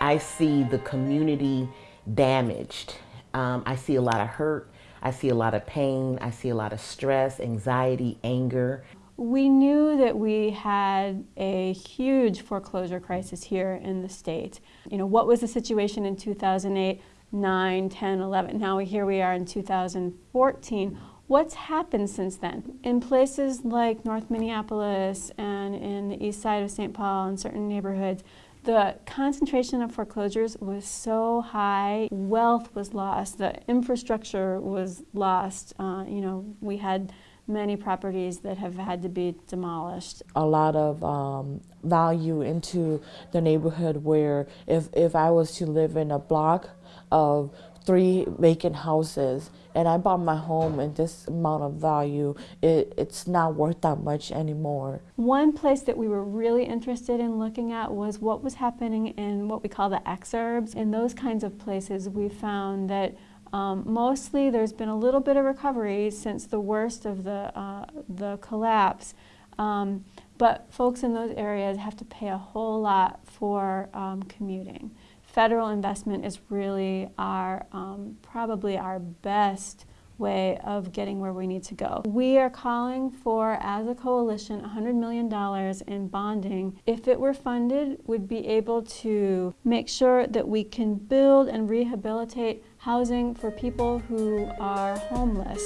I see the community damaged. Um, I see a lot of hurt. I see a lot of pain. I see a lot of stress, anxiety, anger. We knew that we had a huge foreclosure crisis here in the state. You know, what was the situation in 2008, 9, 10, 11? Now here we are in 2014. What's happened since then? In places like North Minneapolis and in the east side of St. Paul and certain neighborhoods, the concentration of foreclosures was so high, wealth was lost, the infrastructure was lost. Uh, you know, we had many properties that have had to be demolished. A lot of um, value into the neighborhood where if, if I was to live in a block of three vacant houses and I bought my home and this amount of value, it, it's not worth that much anymore. One place that we were really interested in looking at was what was happening in what we call the exurbs. In those kinds of places, we found that um, mostly there's been a little bit of recovery since the worst of the, uh, the collapse. Um, but folks in those areas have to pay a whole lot for um, commuting federal investment is really our, um, probably our best way of getting where we need to go. We are calling for, as a coalition, $100 million in bonding. If it were funded, would be able to make sure that we can build and rehabilitate housing for people who are homeless.